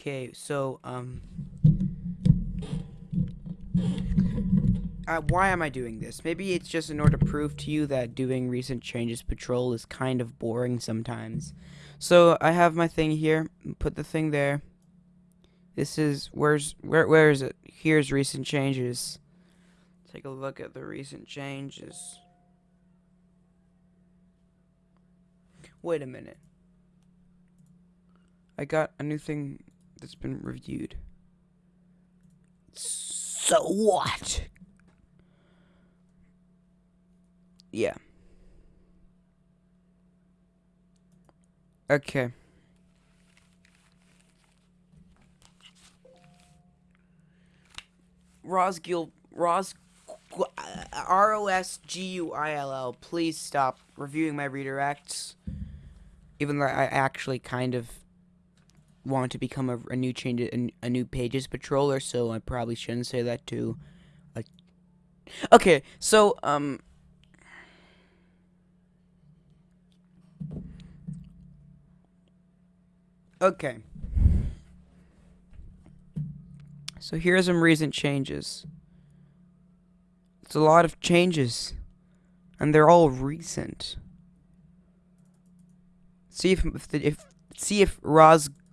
Okay, so um uh, why am I doing this? Maybe it's just in order to prove to you that doing recent changes patrol is kind of boring sometimes. So I have my thing here. Put the thing there. This is where's where where is it? Here's recent changes. Take a look at the recent changes. Wait a minute. I got a new thing that's been reviewed. So what? Yeah. Okay. Rosguill Ros uh, R O S G U I L L. Please stop reviewing my redirects. Even though I actually kind of want to become a, a new change a, a, new pages patroller, so I probably shouldn't say that to. too. okay, so um. Okay. So here are some recent changes. It's a lot of changes. And they're all recent. See if if, the, if see if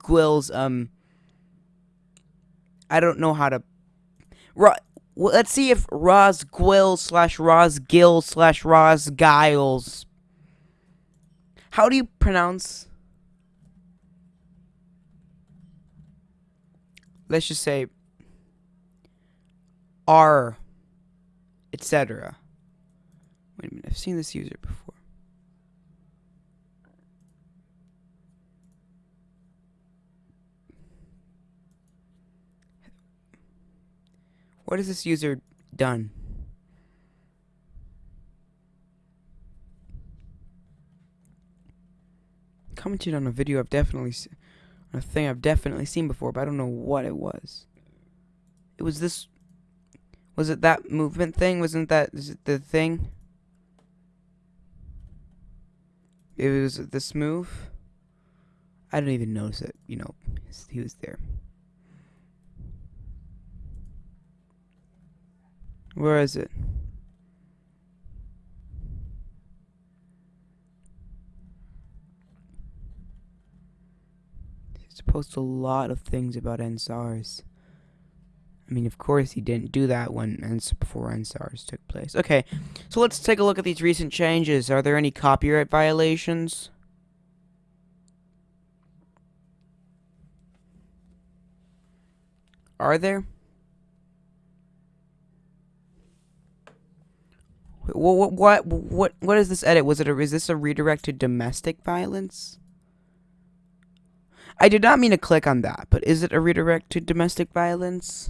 Rosguill's um I don't know how to Ro well, let's see if Rosguill slash Rosgill slash Rosgiles How do you pronounce Let's just say R etc. Wait a minute, I've seen this user before. What has this user done? Commented on a video I've definitely a thing I've definitely seen before, but I don't know what it was. It was this was it that movement thing? Wasn't that is it the thing? It was this move. I didn't even notice it. You know, he was there. Where is it? He's post a lot of things about NSARS. I mean, of course he didn't do that when before NSARS took place. Okay, so let's take a look at these recent changes. Are there any copyright violations? Are there? What what what what is this edit? Was it a, is this a redirect to domestic violence? I did not mean to click on that, but is it a redirect to domestic violence?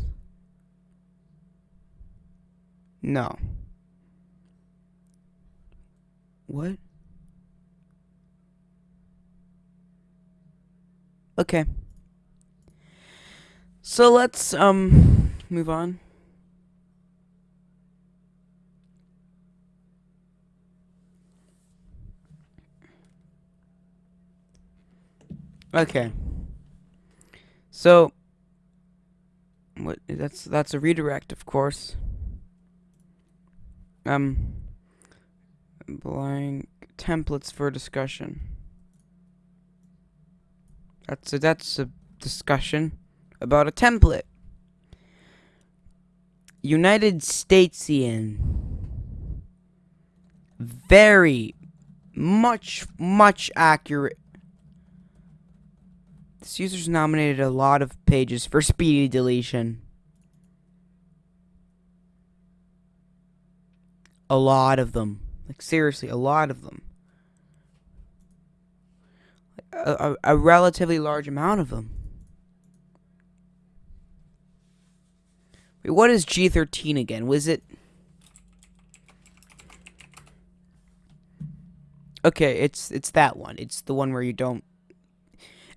No. What? Okay. So let's um move on. Okay. So what that's that's a redirect, of course um blank templates for discussion. That's a, that's a discussion about a template. United Statesian. Very much much accurate. This user's nominated a lot of pages for speedy deletion. A lot of them. Like, seriously, a lot of them. A, a, a relatively large amount of them. Wait, what is G13 again? Was it... Okay, it's it's that one. It's the one where you don't...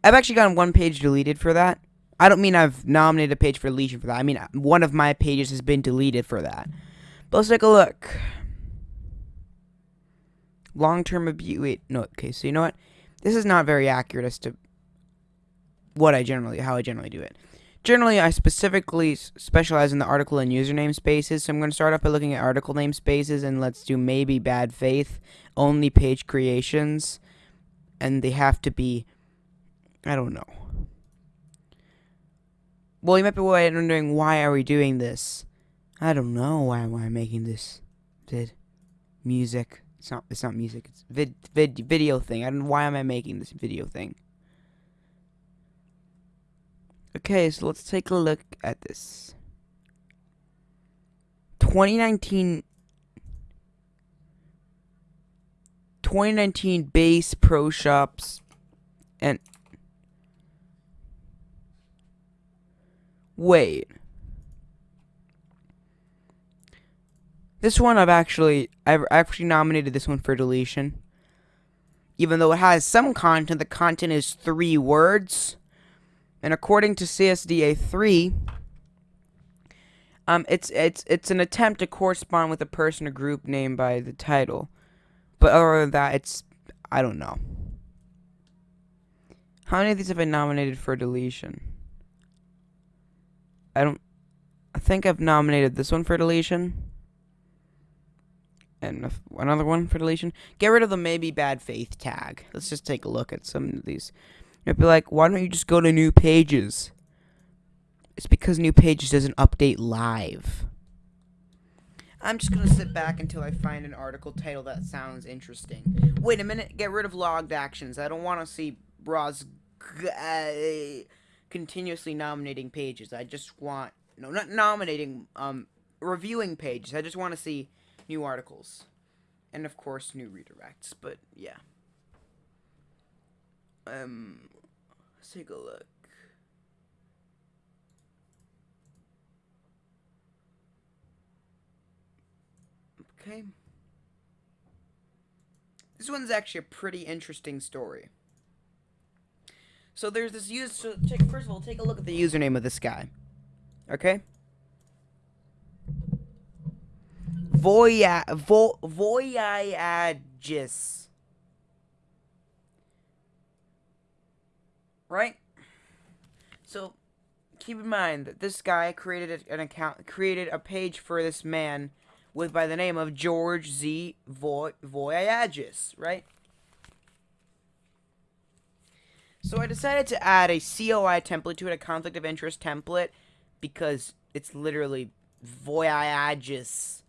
I've actually gotten one page deleted for that. I don't mean I've nominated a page for deletion for that. I mean, uh, one of my pages has been deleted for that. But let's take a look. Long-term abuse. Wait, no. Okay, so you know what? This is not very accurate as to what I generally, how I generally do it. Generally, I specifically specialize in the article and username spaces, so I'm going to start off by looking at article namespaces, and let's do maybe bad faith, only page creations, and they have to be, I don't know. Well, you might be wondering, why are we doing this? I don't know why am I making this vid music. It's not. It's not music. It's vid vid video thing. I don't. Why am I making this video thing? Okay, so let's take a look at this. 2019 2019 Bass Pro Shops and wait this one I've actually I've actually nominated this one for deletion even though it has some content the content is three words and according to CSD A3, um, it's it's it's an attempt to correspond with a person or group named by the title. But other than that, it's I don't know. How many of these have been nominated for deletion? I don't. I think I've nominated this one for deletion. And another one for deletion. Get rid of the maybe bad faith tag. Let's just take a look at some of these. You'd be like, why don't you just go to new pages? It's because new pages doesn't update live. I'm just gonna sit back until I find an article title that sounds interesting. Wait a minute, get rid of logged actions. I don't want to see uh, continuously nominating pages. I just want no, not nominating, um, reviewing pages. I just want to see new articles, and of course new redirects. But yeah. Um, let's take a look. Okay. This one's actually a pretty interesting story. So there's this use. So take, first of all, take a look at the username of this guy. Okay. Voya vo Voyagis. right? So keep in mind that this guy created an account, created a page for this man with by the name of George Z. Voy Voyages, right? So I decided to add a COI template to it, a conflict of interest template, because it's literally Voyages.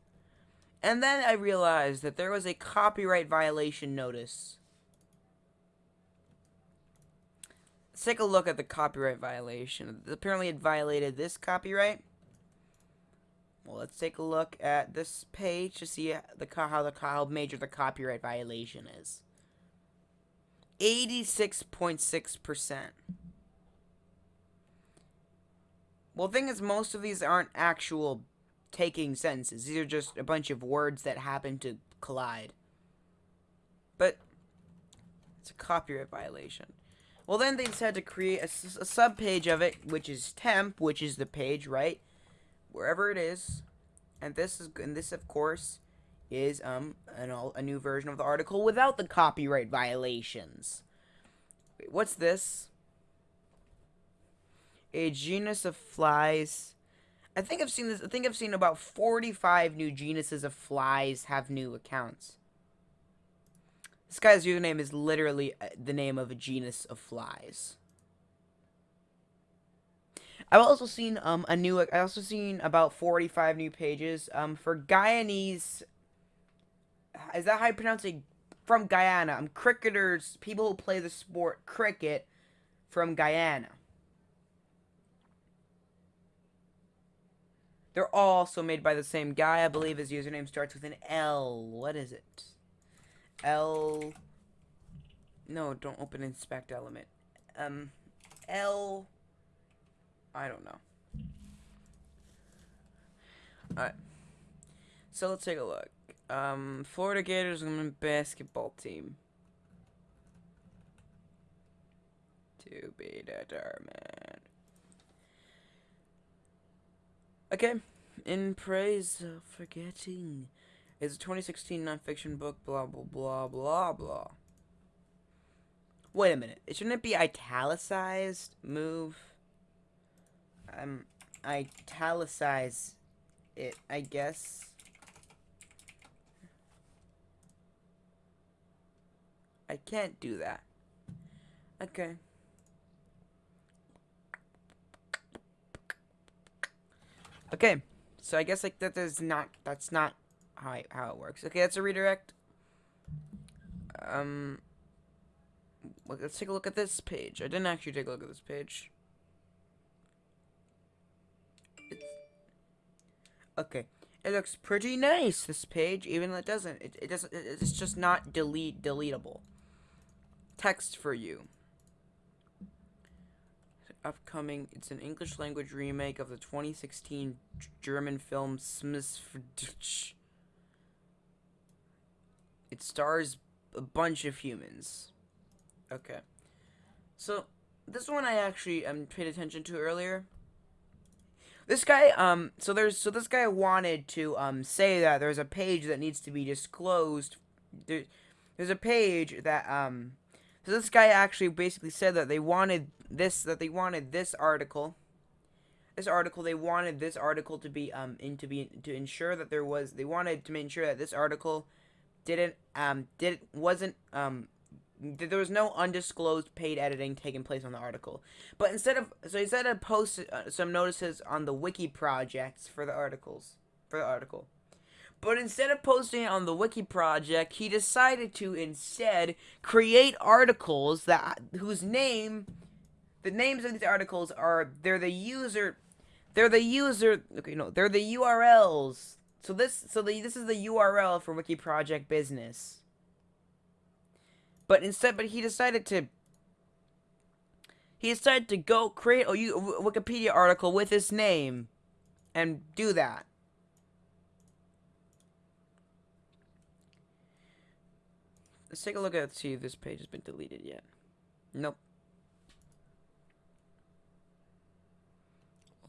And then I realized that there was a copyright violation notice Let's take a look at the copyright violation. Apparently it violated this copyright. Well, let's take a look at this page to see the how the how major the copyright violation is. 86.6%. Well, the thing is, most of these aren't actual taking sentences. These are just a bunch of words that happen to collide. But it's a copyright violation. Well, then they decided to create a, a sub page of it, which is temp, which is the page, right? Wherever it is. And this is, and this, of course, is um an all, a new version of the article without the copyright violations. Wait, what's this? A genus of flies. I think I've seen this. I think I've seen about 45 new genuses of flies have new accounts. This guy's username is literally uh, the name of a genus of flies. I've also seen um a new I also seen about 45 new pages um for Guyanese is that how you pronounce it from Guyana I'm cricketers people who play the sport cricket from Guyana They're all also made by the same guy I believe his username starts with an L what is it L. No, don't open inspect element. Um, L. I don't know. Alright. So let's take a look. Um, Florida Gators women basketball team. To be determined. Okay. In praise of forgetting. It's a 2016 nonfiction book, blah, blah, blah, blah, blah. Wait a minute. It shouldn't it be italicized? Move. Um, italicize it, I guess. I can't do that. Okay. Okay, so I guess like that is not that's not how I, how it works. Okay, that's a redirect. Um, let's take a look at this page. I didn't actually take a look at this page. It's, okay, it looks pretty nice. This page, even though it doesn't, it, it doesn't. It's just not delete deletable. Text for you upcoming. It's an English language remake of the 2016 German film Smith. It stars a bunch of humans. Okay. So, this one I actually um, paid attention to earlier. This guy, um, so there's, so this guy wanted to, um, say that there's a page that needs to be disclosed. There, there's a page that, um, so this guy actually basically said that they wanted this that they wanted this article this article they wanted this article to be um in to be to ensure that there was they wanted to make sure that this article didn't um did wasn't um that there was no undisclosed paid editing taking place on the article. But instead of so instead of post uh, some notices on the wiki projects for the articles for the article but instead of posting it on the wiki project he decided to instead create articles that whose name the names of these articles are they're the user they're the user okay no they're the URLs so this so the, this is the URL for wiki project business. But instead but he decided to he decided to go create a, a Wikipedia article with his name and do that Let's take a look at see if this page has been deleted yet. Nope.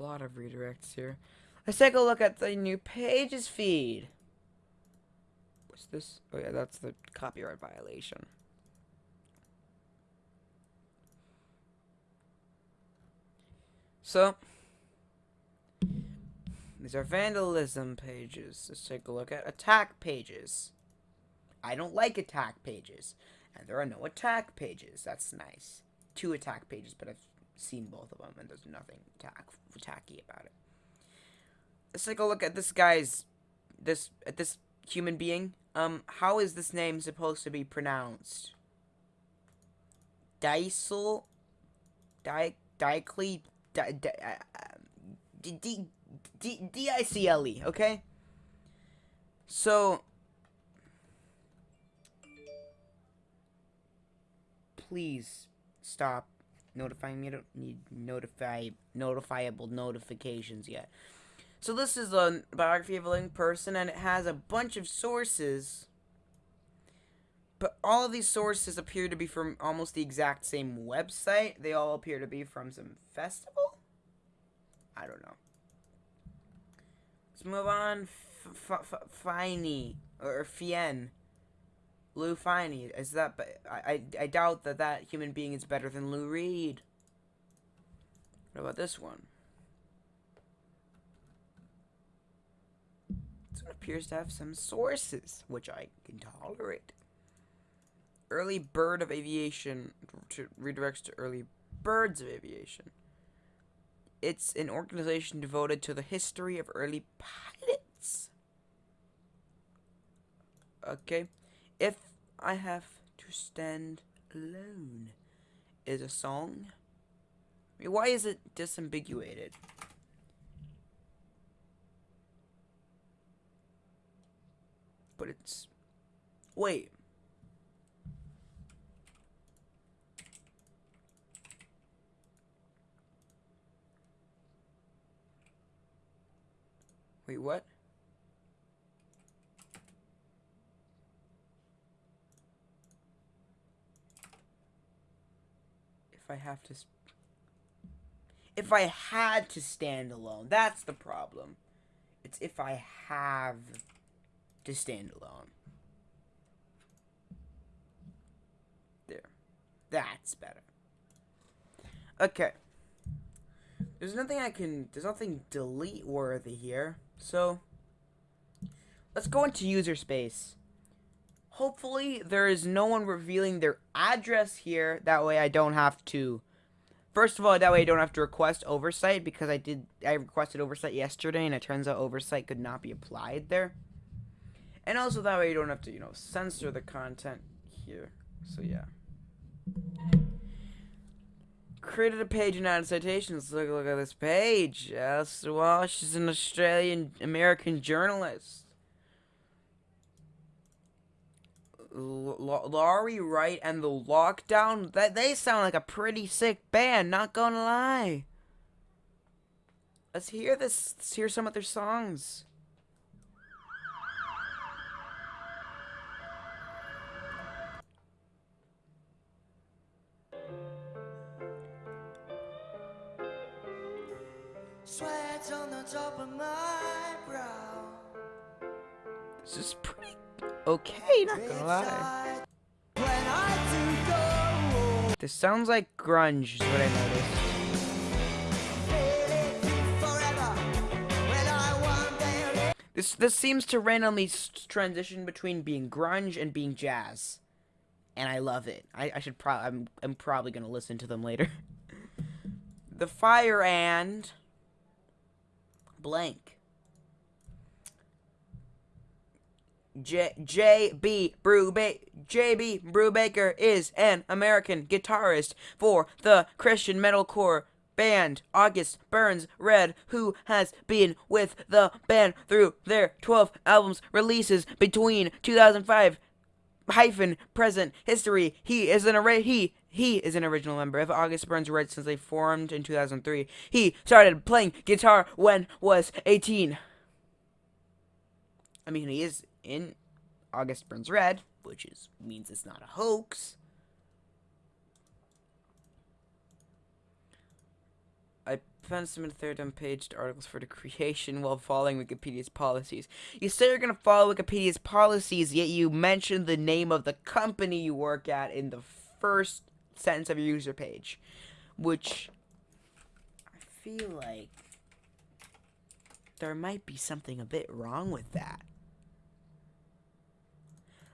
A lot of redirects here. Let's take a look at the new pages feed. What's this? Oh yeah, that's the copyright violation. So, these are vandalism pages. Let's take a look at attack pages. I don't like attack pages. And there are no attack pages. That's nice. Two attack pages, but I've seen both of them, and there's nothing attack about it. Let's take a look at this guy's this at this human being. Um, how is this name supposed to be pronounced? Dicel, Di Dicle, Di Di uh, D D D I C L E. Okay. So. Please stop notifying me. I don't need notify notifiable notifications yet. So this is a biography of a living person, and it has a bunch of sources. But all of these sources appear to be from almost the exact same website. They all appear to be from some festival? I don't know. Let's move on. Finey. Or Fien. Lou Finey. Is that? I, I I doubt that that human being is better than Lou Reed. What about this one? This one appears to have some sources, which I can tolerate. Early Bird of Aviation to, redirects to Early Birds of Aviation. It's an organization devoted to the history of early pilots. Okay. If I Have to Stand Alone is a song. I mean, why is it disambiguated? But it's... Wait. Wait, what? I have to... If I had to stand alone, that's the problem. It's if I have to stand alone. There. That's better. Okay. There's nothing I can, there's nothing delete worthy here. So, let's go into user space. Hopefully, there is no one revealing their address here. That way I don't have to, first of all, that way I don't have to request oversight because I did, I requested oversight yesterday and it turns out oversight could not be applied there. And also that way you don't have to, you know, censor the content here. So yeah created a page in added Citations. Look, look at this page. Alistair Walsh is an Australian American journalist. L Laurie Wright and the Lockdown. That they sound like a pretty sick band. Not gonna lie. Let's hear this. Let's hear some of their songs. Sweat on the top of my brow. This is pretty okay, not gonna lie. This sounds like grunge, is what I noticed. This this seems to randomly transition between being grunge and being jazz, and I love it. I, I should probably I'm I'm probably gonna listen to them later. the fire and blank. J J B Bruba JB Brubaker is an American guitarist for the Christian metalcore band August Burns Red, who has been with the band through their 12 albums releases between 2005 hyphen present history. He is an array. He he is an original member of August Burns Red since they formed in 2003. He started playing guitar when was 18. I mean, he is in August Burns Red, which is means it's not a hoax. I found some third unpaged articles for the creation while following Wikipedia's policies. You say you're going to follow Wikipedia's policies, yet you mention the name of the company you work at in the first sentence of your user page, which I feel like there might be something a bit wrong with that.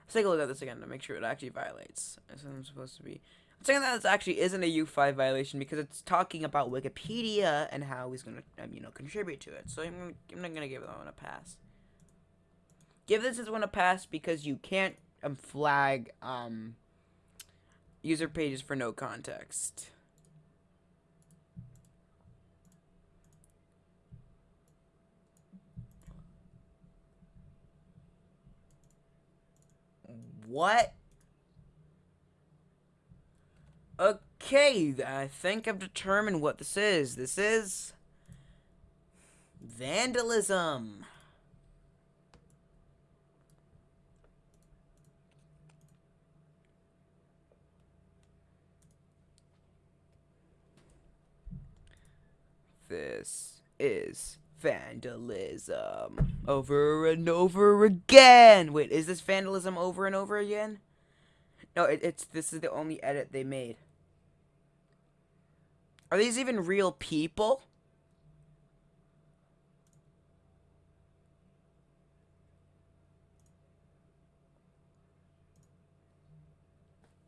Let's take a look at this again to make sure it actually violates. As I'm supposed to be. I'm saying that this actually isn't a U5 violation because it's talking about Wikipedia and how he's gonna, um, you know, contribute to it. So I'm, I'm not gonna give that one a pass. Give this one a pass because you can't um, flag um, user pages for no context. What? Okay, I think I've determined what this is. This is vandalism. This is vandalism. Over and over again. Wait, is this vandalism over and over again? No, it, it's this is the only edit they made. Are these even real people?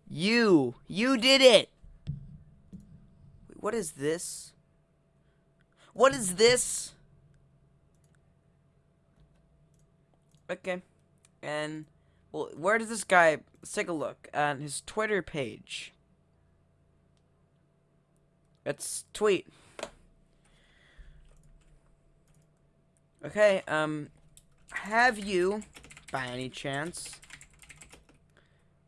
You, you did it. What is this? What is this? Okay. And, well, where does this guy... Let's take a look at his Twitter page. Let's tweet. Okay, um, have you, by any chance,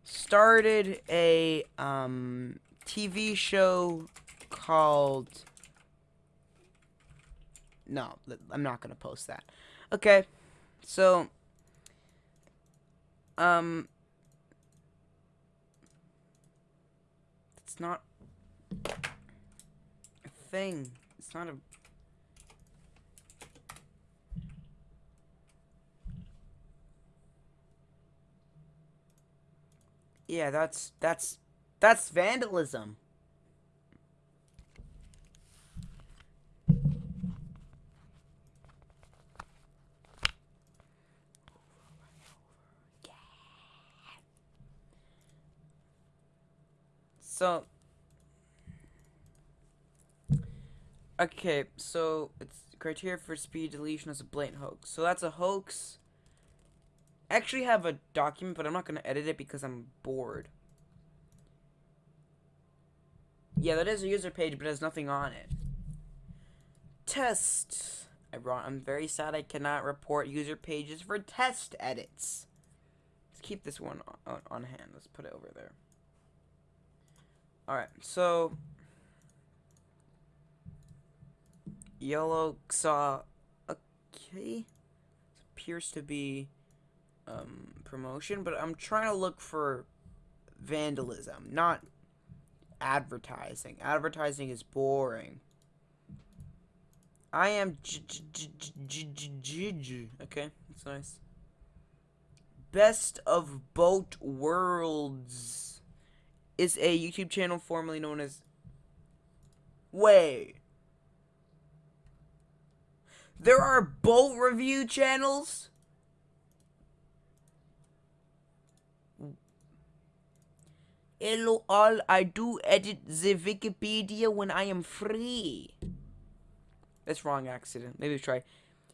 started a, um, TV show called no, I'm not gonna post that. Okay, so, um, it's not a thing. It's not a. Yeah, that's that's That's vandalism. So, okay, so it's criteria for speed deletion is a blatant hoax. So that's a hoax. I actually have a document, but I'm not going to edit it because I'm bored. Yeah, that is a user page, but it has nothing on it. Test. I'm very sad I cannot report user pages for test edits. Let's keep this one on, on hand. Let's put it over there. Alright, so... Yellow saw... Okay. This appears to be um, promotion, but I'm trying to look for vandalism, not advertising. Advertising is boring. I am okay, that's nice. Best of both worlds is a YouTube channel formerly known as Way. There are boat review channels? Hello all, I do edit the Wikipedia when I am free. That's wrong accident. Maybe try.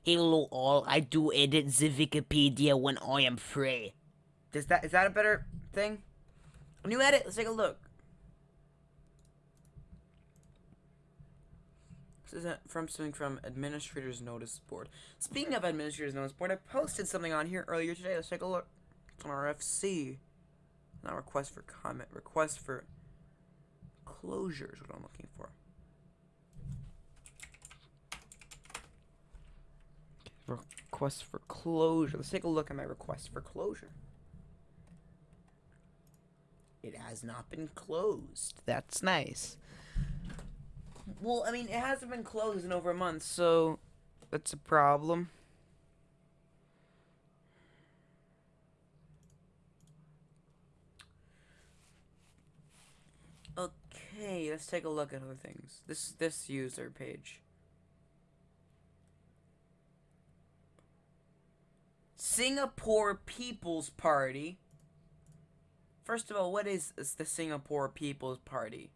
Hello all, I do edit the Wikipedia when I am free. Does that is that a better thing? New edit, let's take a look. This is from something from Administrator's Notice Board. Speaking of Administrator's Notice Board, I posted something on here earlier today. Let's take a look. It's on RFC. Not request for comment. Request for closure is what I'm looking for. Request for closure. Let's take a look at my request for closure. It has not been closed. That's nice. Well, I mean, it hasn't been closed in over a month, so that's a problem. Okay, let's take a look at other things. This this user page. Singapore People's Party. First of all, what is the Singapore People's Party?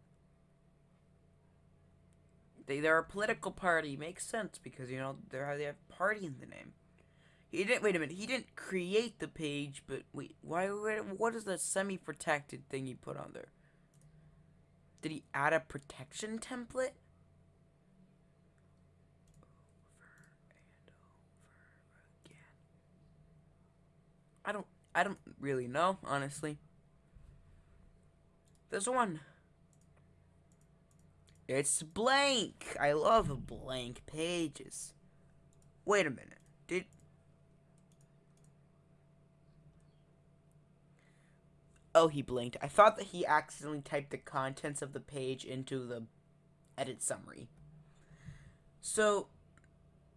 They they're a political party. Makes sense because you know they they have party in the name. He didn't wait a minute. He didn't create the page, but wait, why? What is the semi-protected thing he put on there? Did he add a protection template? I don't I don't really know, honestly. There's one. It's blank. I love blank pages. Wait a minute. Did Oh, he blinked. I thought that he accidentally typed the contents of the page into the edit summary. So,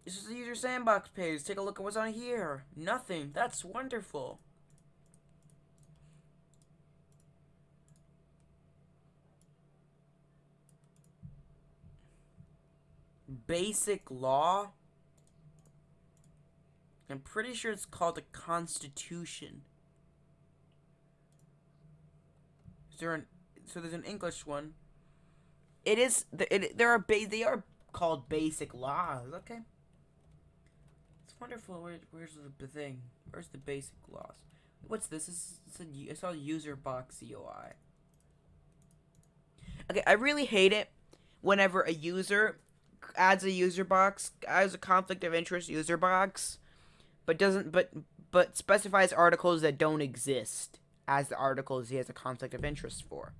this is the user sandbox page. Take a look at what's on here. Nothing. That's wonderful. Basic law? I'm pretty sure it's called a constitution. Is there an so there's an English one. It is there are ba they are called basic laws. Okay. It's wonderful. Where, where's the thing? Where's the basic laws? What's this? It's, it's a, I saw user box UI. Okay, I really hate it whenever a user adds a user box, adds a conflict of interest user box, but doesn't but but specifies articles that don't exist as the articles he has a conflict of interest for.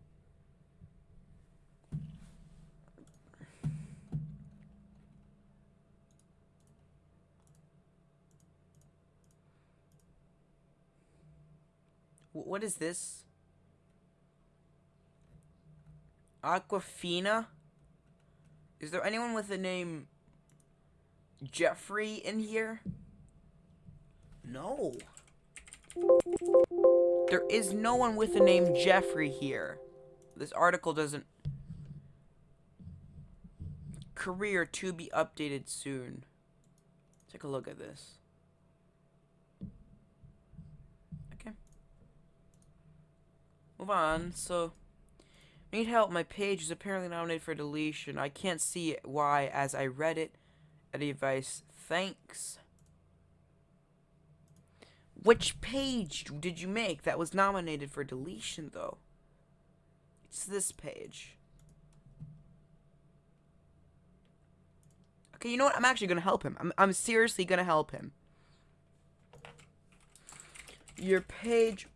What is this? Aquafina? Is there anyone with the name Jeffrey in here? No. There is no one with the name Jeffrey here. this article doesn't career to be updated soon. Take a look at this. Okay. Move on. So, need help. My page is apparently nominated for deletion. I can't see why as I read it. Any advice? Thanks. Which page did you make that was nominated for deletion, though? It's this page. Okay, you know what? I'm actually going to help him. I'm, I'm seriously going to help him. Your page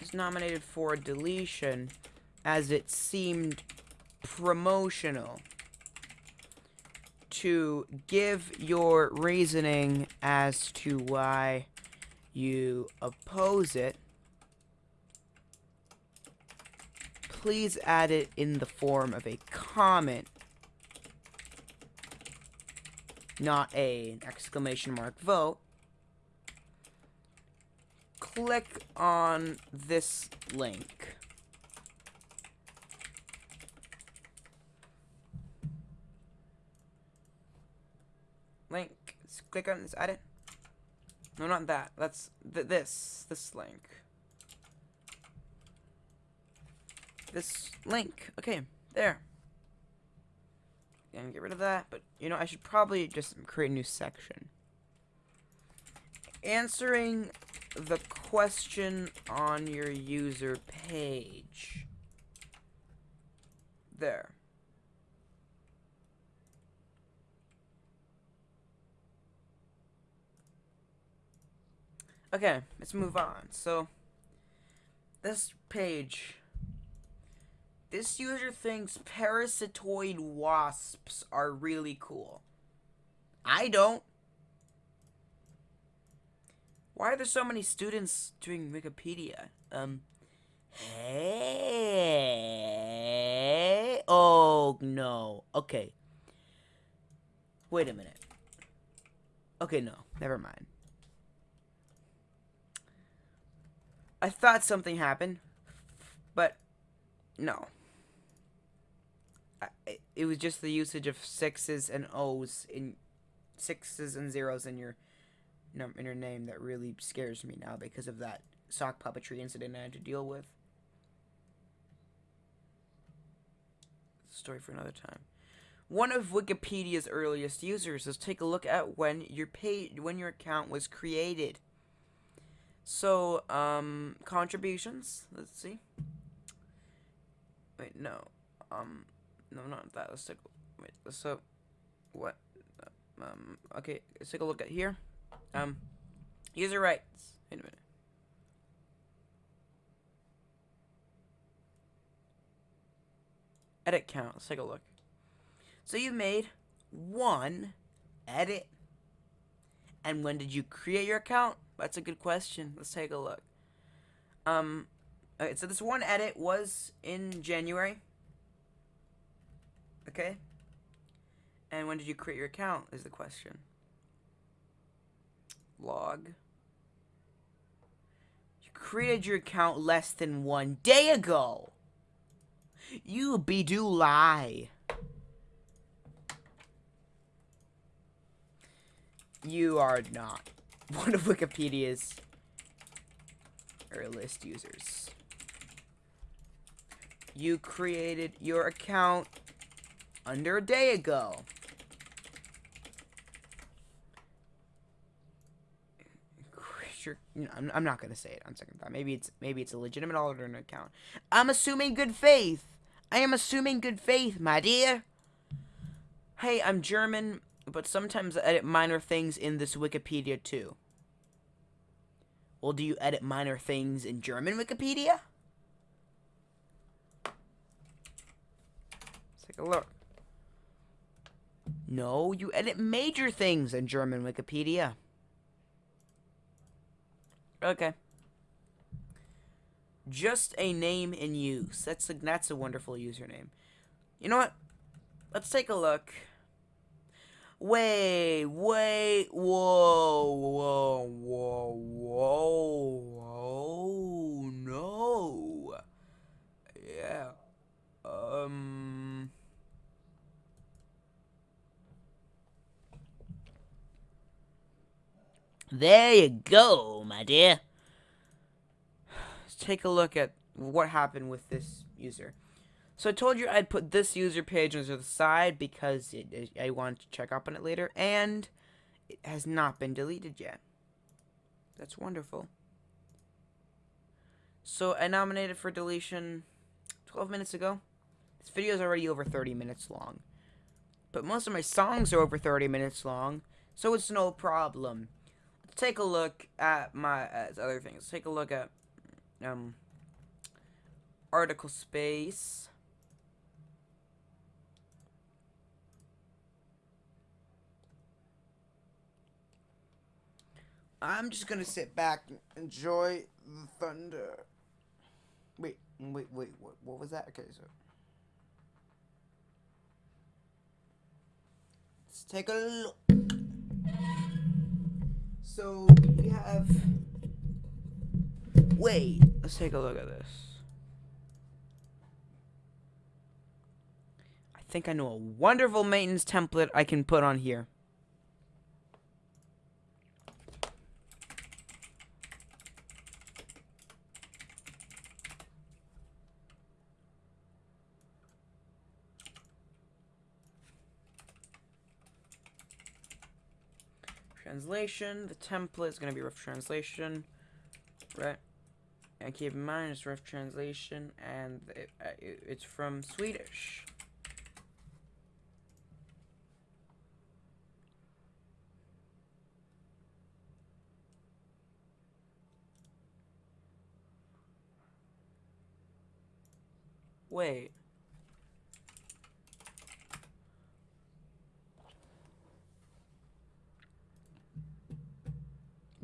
is nominated for deletion as it seemed promotional to give your reasoning as to why you oppose it. Please add it in the form of a comment not a an exclamation mark vote, click on this. Link. Click on this. Edit. No, not that. That's th this. This link. This link. Okay, there and get rid of that. But, you know, I should probably just create a new section. Answering the question on your user page. There. Okay, let's move on. So, this page this user thinks parasitoid wasps are really cool. I don't. Why are there so many students doing Wikipedia? Um, hey. Oh, no. Okay. Wait a minute. Okay, no. Never mind. I thought something happened, but no it was just the usage of sixes and O's in sixes and zeros in your in your name that really scares me now because of that sock puppetry incident I had to deal with. Story for another time. One of Wikipedia's earliest users. Let's take a look at when your page when your account was created. So, um, contributions. Let's see. Wait, no. Um, no, not that. Let's take. Wait. So, what? Um. Okay. Let's take a look at here. Um. User rights. Wait a minute. Edit count. Let's take a look. So you made one edit. And when did you create your account? That's a good question. Let's take a look. Um, okay, so this one edit was in January. Okay? And when did you create your account is the question. Log. You created your account less than one day ago. You be do lie. You are not one of Wikipedia's earliest users. You created your account under a day ago. I'm, not gonna say it on second thought. Maybe it's maybe it's a legitimate alternate account. I'm assuming good faith. I am assuming good faith, my dear. Hey, I'm German, but sometimes I edit minor things in this Wikipedia too. Well, do you edit minor things in German Wikipedia? Let's take a look. No, you edit major things in German Wikipedia. Okay. Just a name in use. That's a, that's a wonderful username. You know what? Let's take a look. Wait, wait, whoa, whoa, whoa, whoa, whoa, no. Yeah. Um. There you go, my dear. Let's take a look at what happened with this user. So I told you I'd put this user page on the side because it, it, I wanted to check up on it later, and it has not been deleted yet. That's wonderful. So I nominated for deletion 12 minutes ago. This video is already over 30 minutes long. But most of my songs are over 30 minutes long, so it's no problem. Let's take a look at my uh, other things. Let's take a look at um article space. I'm just gonna sit back and enjoy the thunder. Wait, wait, wait, what, what was that? Okay, so. Let's take a look. So, we have. Wait, let's take a look at this. I think I know a wonderful maintenance template I can put on here. Translation. The template is going to be rough translation, right? And keep in mind it's rough translation, and it, uh, it, it's from Swedish. Wait.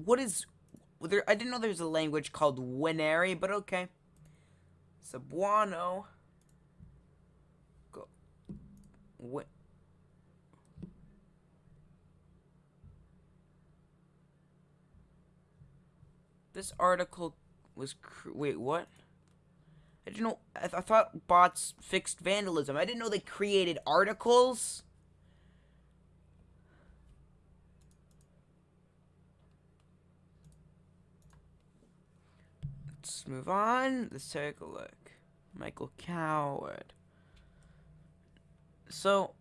What is... There, I didn't know there was a language called Winary, but okay. Cebuano. Go. What? This article was... Wait, what? I didn't know... I, th I thought bots fixed vandalism. I didn't know they created articles. Let's move on. Let's take a look. Michael Coward. So,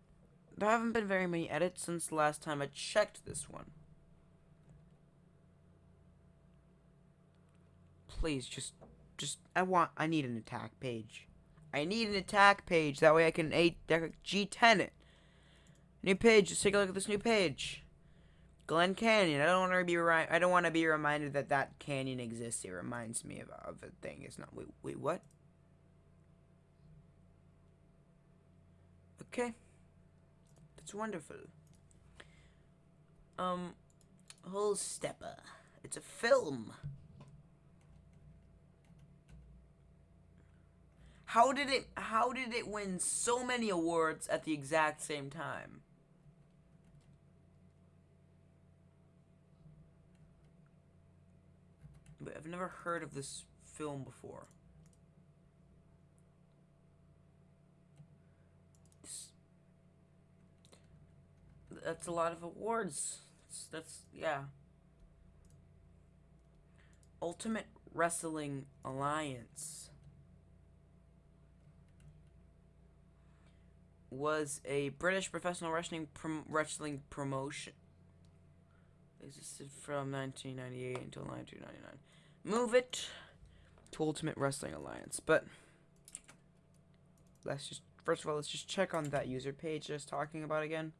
there haven't been very many edits since the last time I checked this one. Please, just, just, I want, I need an attack page. I need an attack page. That way I can a G10 it. New page. Let's take a look at this new page. Glen Canyon. I don't want to be I don't want to be reminded that that canyon exists. It reminds me of, of a thing. It's not. Wait, wait, what? Okay, that's wonderful. Um, Whole Stepper. It's a film. How did it? How did it win so many awards at the exact same time? But I've never heard of this film before. that's a lot of awards. That's, that's yeah. Ultimate Wrestling Alliance was a British professional wrestling prom wrestling promotion. It existed from 1998 until 1999 move it to Ultimate Wrestling Alliance. But let's just first of all let's just check on that user page just talking about again.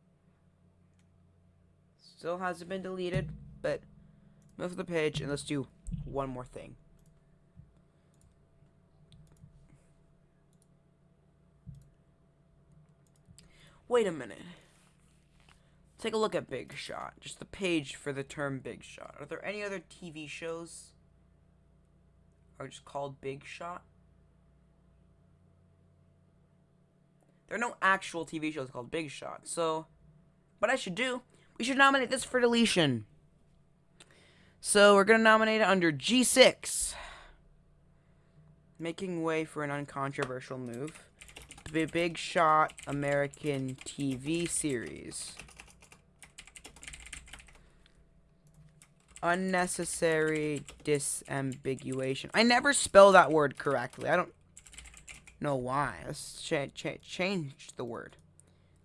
Still hasn't been deleted, but move the page and let's do one more thing. Wait a minute. Take a look at Big Shot. Just the page for the term Big Shot. Are there any other TV shows are just called Big Shot. There are no actual TV shows called Big Shot, so what I should do, we should nominate this for deletion. So we're going to nominate it under G6. Making way for an uncontroversial move. The Big Shot American TV series. Unnecessary disambiguation. I never spell that word correctly. I don't know why. Let's cha cha change the word.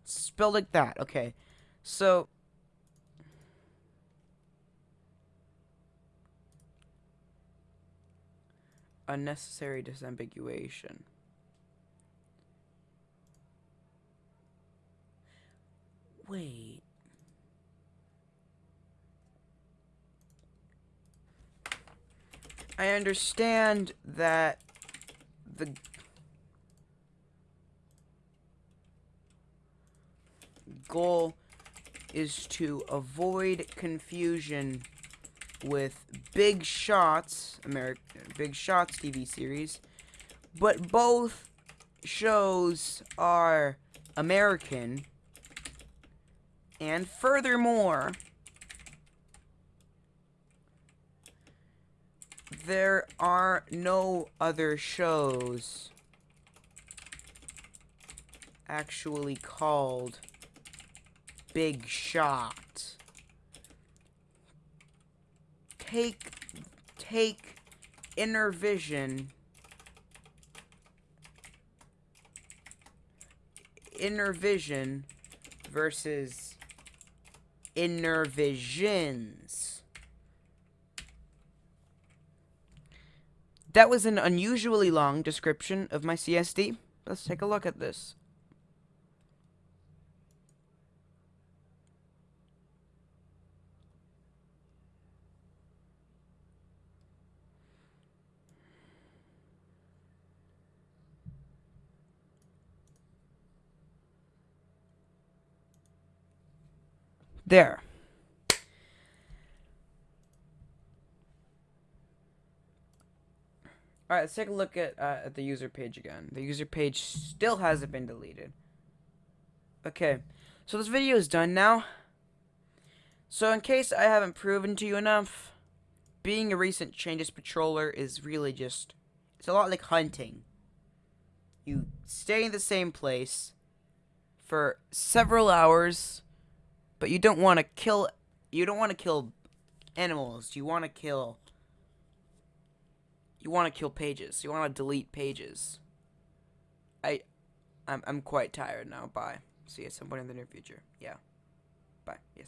Spell like that. Okay. So unnecessary disambiguation. Wait. I understand that the goal is to avoid confusion with Big Shots, American Big Shots TV series, but both shows are American. And furthermore, there are no other shows actually called Big Shot. Take take inner vision inner vision versus inner visions. That was an unusually long description of my CSD. Let's take a look at this. There. Alright, let's take a look at, uh, at the user page again. The user page still hasn't been deleted. Okay, so this video is done now. So in case I haven't proven to you enough, being a recent changes patroller is really just, it's a lot like hunting. You stay in the same place for several hours but you don't want to kill you don't want to kill animals. You want to kill you want to kill pages. You want to delete pages. I I'm I'm quite tired now. Bye. See you at some point in the near future. Yeah. Bye. Yes.